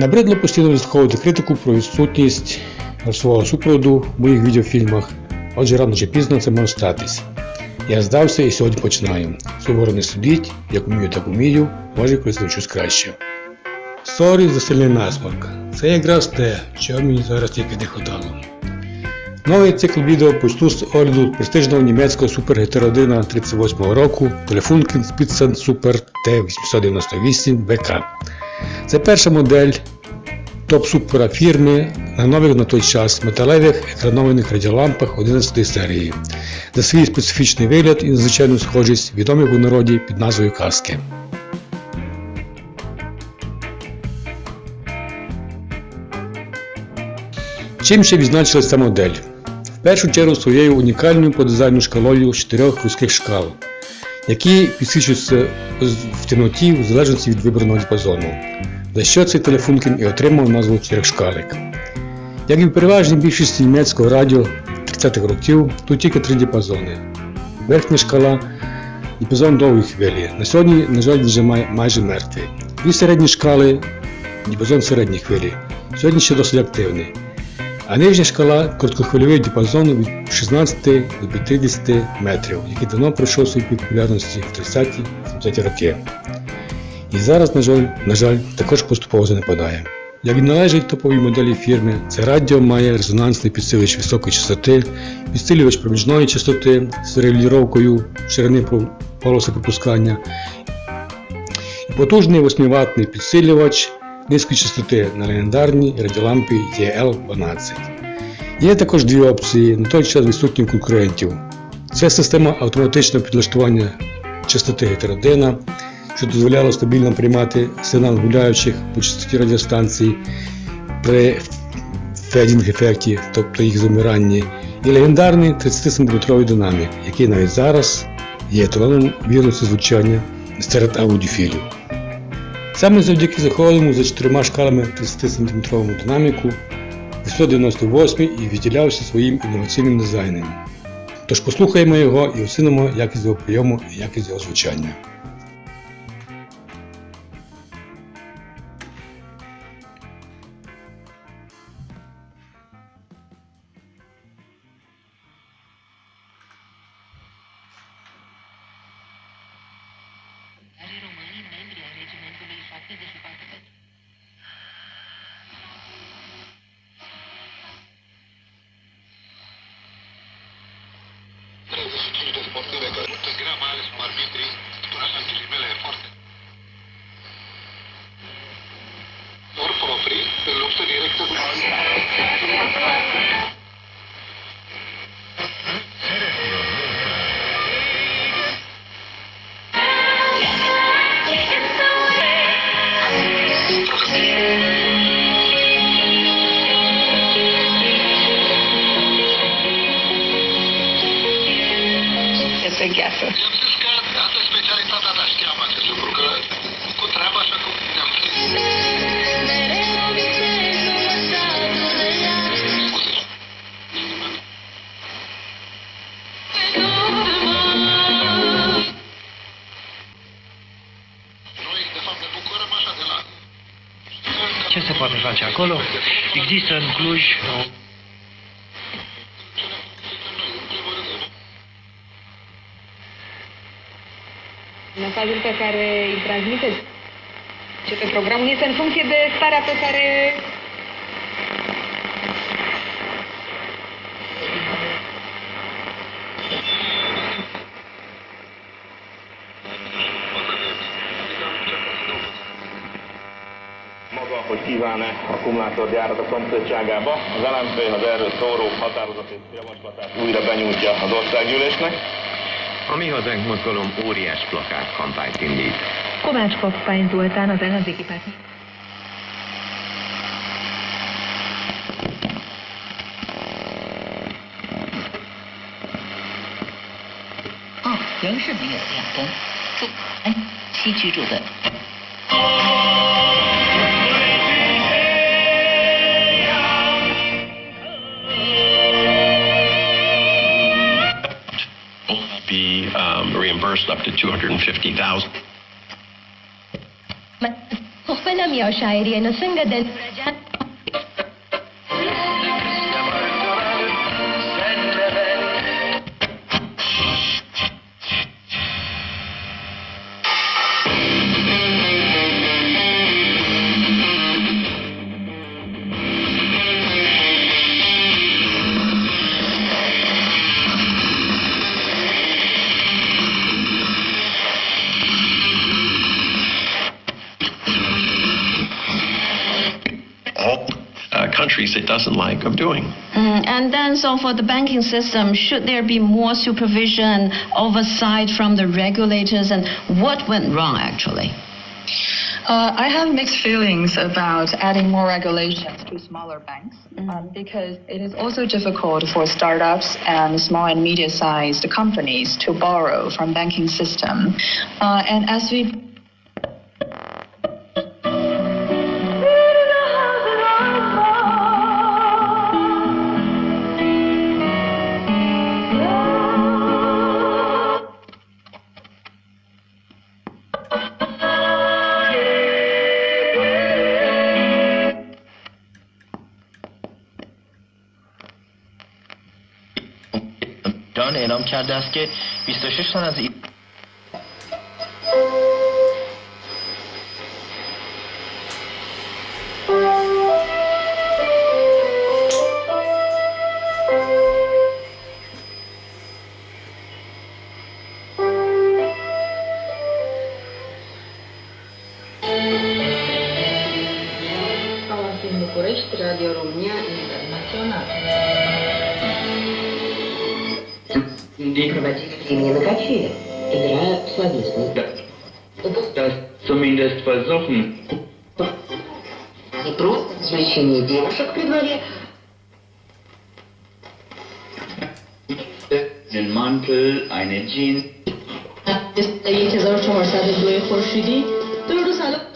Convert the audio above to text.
Набридло постійно вислуховувати критику про відсутність голосового супроводу в моїх відеофільмах, отже рано чи пізно це може статись. Я здався і сьогодні починаю. Суворо не судіть, як умію, так умію, може колись навчусь краще. Sorry за сильний насморк. Це якраз те, чого мені зараз тільки не хватало. Новий цикл відео почну з огляду престижного німецького супергетеродина 38 року Telefunken Spitzen Super T898 VK. Це перша модель топ-супера фірми на нових на той час металевих екранованих радіолампах 11 серії. За свій специфічний вигляд і надзвичайну схожість відомих у народі під назвою каски. Чим ще відзначилась ця модель? В першу чергу своєю унікальною по дизайну шкалою з чотирьох вузьких шкал, які підсвічуються в темноті в залежності від вибраного діапазону, за що цей телефонкін і отримав назву чотирьохшкалик. Як і в переважній більшості німецького радіо 30-х років, тут тільки три діапазони. Верхня шкала діапазон довгої хвилі. На сьогодні, на жаль, вже май- майже мертвий. Дві середні шкали діапазон середньої хвилі. Сьогодні ще досить активний. А нижня шкала короткохвильовий діапазон від 16 до 50 метрів, який давно пройшов пік популярності в 30-70 роки. І зараз, на жаль, на жаль, також поступово занепадає. Як і належить топовій моделі фірми, це радіо має резонансний підсилювач високої частоти, підсилювач проміжної частоти з регулюровкою ширини полоси пропускання, потужний 8-ваттний підсилювач низької частоти на легендарній радіолампі TL12. Є також дві опції, на той час відсутні конкурентів. Це система автоматичного підлаштування частоти гетеродина, що дозволяло стабільно приймати сигнал гуляючих по частоті радіостанцій при федінг-ефекті, тобто їх замиранні, і легендарний 30-см динамік, який навіть зараз є еталоном вірності звучання серед аудіофілів. Саме завдяки захованому за чотирма шкалами 30-см динаміку 898 і відділявся своїм інноваційним дизайном. Тож послухаємо його і оцінимо якість його прийому і якість його звучання. in this apartment. Door for free, the loops are. Ce se poate face acolo? Există în Cluj o În primul rând, Mesajul pe care îl transmiteți. Ce pe programul este în funcție de starea pe care maga, hogy kíván-e akkumulátorgyárat a szomszédságába. Az LMP az erről szóró határozatét, javaslatát újra benyújtja az országgyűlésnek. A Mi Hazánk mozgalom óriás plakát kampányt indít. Kovács Kappány Zoltán az ellenzéki párt.啊，仍是没有亮灯。住，哎，西居住的 up to 250,000. Mahalam yao shayari ano singa den rajan. Countries it doesn't like of doing. Mm, and then, so for the banking system, should there be more supervision, oversight from the regulators, and what went wrong actually? Uh, I have mixed feelings about adding more regulations to smaller banks um, because it is also difficult for startups and small and medium-sized companies to borrow from banking system. Uh, and as we اعلام کرده است که 26 تن از ای... Estamos en București, Radio România Internațional. Die Konvertitprämie на качели. Игра словесная. Да. Das zumindest versuchen. И просто развлечение девушек при дворе. Den Mantel, eine Jeans. Если за что можно, то и хорошо идти. То и